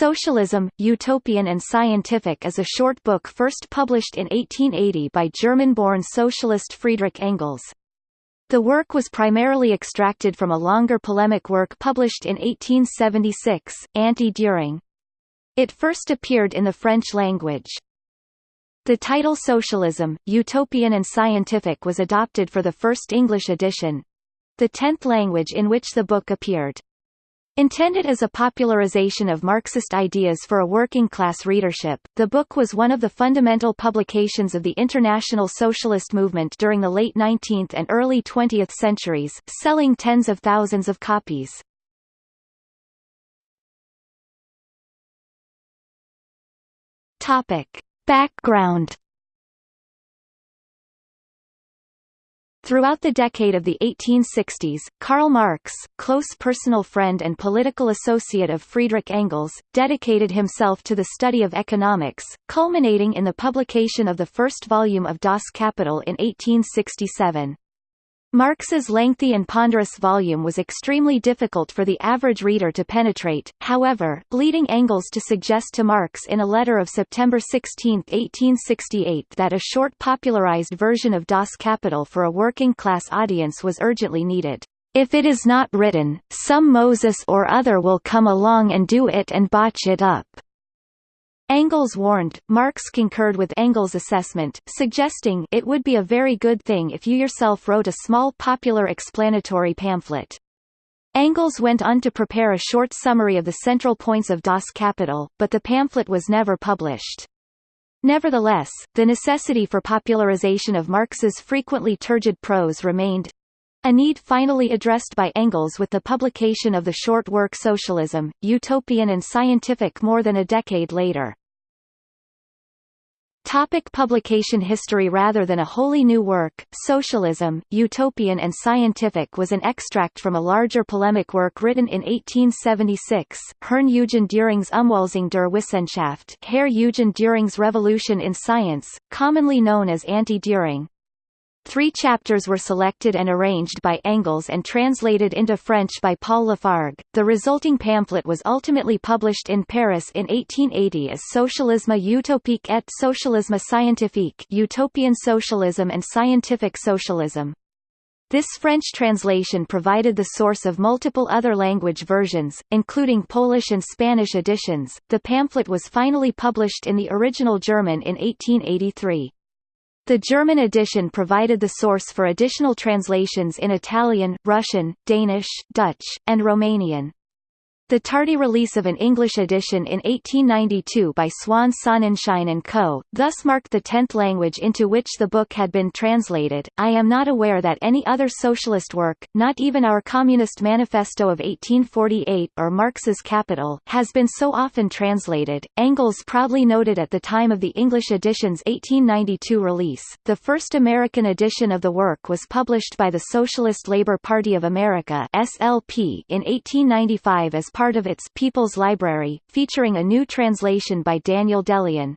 Socialism, Utopian and Scientific is a short book first published in 1880 by German-born socialist Friedrich Engels. The work was primarily extracted from a longer polemic work published in 1876, Anti-Dühring. It first appeared in the French language. The title Socialism, Utopian and Scientific was adopted for the first English edition—the tenth language in which the book appeared. Intended as a popularization of Marxist ideas for a working-class readership, the book was one of the fundamental publications of the international socialist movement during the late 19th and early 20th centuries, selling tens of thousands of copies. Topic. Background Throughout the decade of the 1860s, Karl Marx, close personal friend and political associate of Friedrich Engels, dedicated himself to the study of economics, culminating in the publication of the first volume of Das Kapital in 1867. Marx's lengthy and ponderous volume was extremely difficult for the average reader to penetrate, however, leading Engels to suggest to Marx in a letter of September 16, 1868 that a short popularized version of Das Kapital for a working-class audience was urgently needed. If it is not written, some Moses or other will come along and do it and botch it up. Engels warned, Marx concurred with Engels' assessment, suggesting it would be a very good thing if you yourself wrote a small popular explanatory pamphlet. Engels went on to prepare a short summary of the central points of Das Kapital, but the pamphlet was never published. Nevertheless, the necessity for popularization of Marx's frequently turgid prose remained, a need finally addressed by Engels with the publication of the short work Socialism, Utopian and Scientific more than a decade later. Topic publication history Rather than a wholly new work, Socialism, Utopian and Scientific was an extract from a larger polemic work written in 1876, Herrn Eugen Dühring's Umwälzung der Wissenschaft Herr Eugen Dühring's Revolution in Science, commonly known as Anti-Dühring. Three chapters were selected and arranged by Engels and translated into French by Paul Lafargue. The resulting pamphlet was ultimately published in Paris in 1880 as Socialisme utopique et socialisme scientifique Utopian Socialism and Scientific Socialism. This French translation provided the source of multiple other language versions, including Polish and Spanish editions. The pamphlet was finally published in the original German in 1883. The German edition provided the source for additional translations in Italian, Russian, Danish, Dutch, and Romanian. The tardy release of an English edition in 1892 by Swan Sonnenschein & Co., thus marked the tenth language into which the book had been translated. I am not aware that any other socialist work, not even our Communist Manifesto of 1848 or Marx's Capital, has been so often translated. Engels proudly noted at the time of the English edition's 1892 release, the first American edition of the work was published by the Socialist Labor Party of America (SLP) in 1895 as part of its People's Library, featuring a new translation by Daniel De Leon.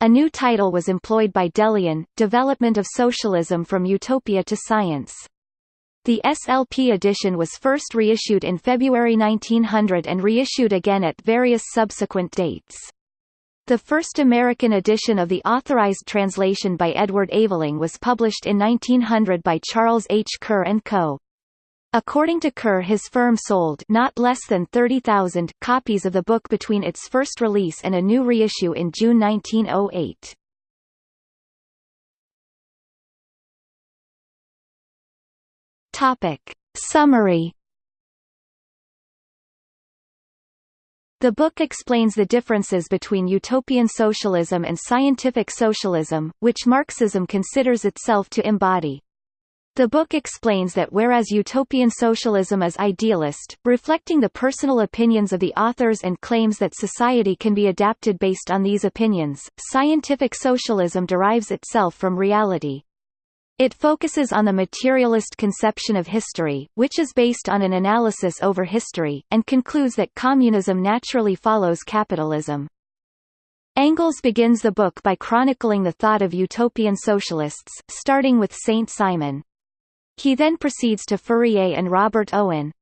A new title was employed by Delian, Development of Socialism from Utopia to Science. The SLP edition was first reissued in February 1900 and reissued again at various subsequent dates. The first American edition of the authorized translation by Edward Aveling was published in 1900 by Charles H. Kerr & Co. According to Kerr his firm sold not less than 30,000 copies of the book between its first release and a new reissue in June 1908. Topic. Summary The book explains the differences between utopian socialism and scientific socialism, which Marxism considers itself to embody. The book explains that whereas utopian socialism is idealist, reflecting the personal opinions of the authors and claims that society can be adapted based on these opinions, scientific socialism derives itself from reality. It focuses on the materialist conception of history, which is based on an analysis over history, and concludes that communism naturally follows capitalism. Engels begins the book by chronicling the thought of utopian socialists, starting with Saint Simon. He then proceeds to Fourier and Robert Owen.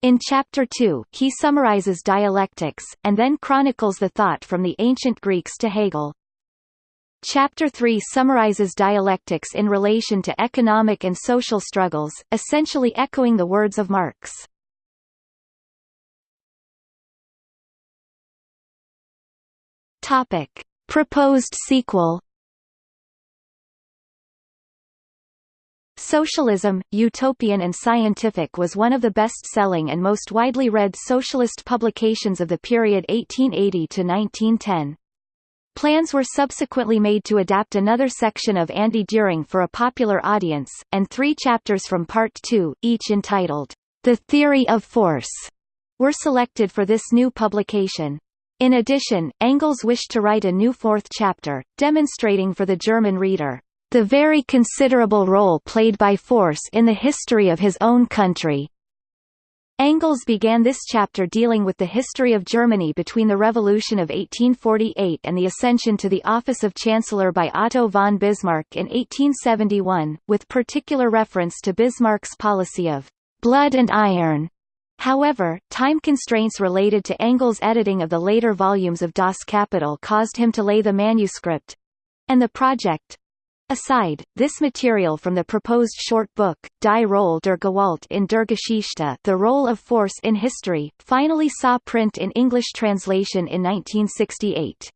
In Chapter 2, he summarizes dialectics, and then chronicles the thought from the ancient Greeks to Hegel. Chapter 3 summarizes dialectics in relation to economic and social struggles, essentially echoing the words of Marx. Topic. Proposed sequel Socialism, Utopian and Scientific was one of the best-selling and most widely read socialist publications of the period 1880 to 1910. Plans were subsequently made to adapt another section of Anti-Dühring for a popular audience, and three chapters from Part 2, each entitled, The Theory of Force, were selected for this new publication. In addition, Engels wished to write a new fourth chapter, demonstrating for the German reader, the very considerable role played by force in the history of his own country. Engels began this chapter dealing with the history of Germany between the Revolution of 1848 and the ascension to the office of Chancellor by Otto von Bismarck in 1871, with particular reference to Bismarck's policy of blood and iron. However, time constraints related to Engels' editing of the later volumes of Das Kapital caused him to lay the manuscript—and the project, Aside, this material from the proposed short book, Die Rolle der Gewalt in der Geschichte The Role of Force in History, finally saw print in English translation in 1968.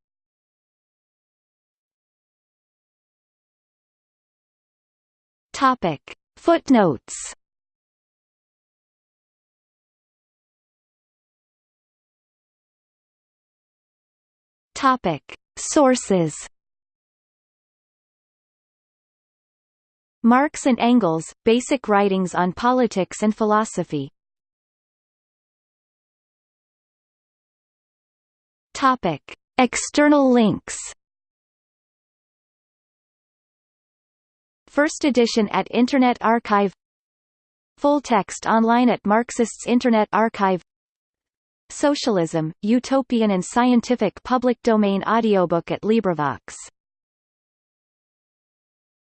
Topic. Footnotes. Sources Marx and Engels, Basic Writings on Politics and Philosophy. Topic. External links. First edition at Internet Archive. Full text online at Marxists Internet Archive. Socialism, Utopian and Scientific public domain audiobook at LibriVox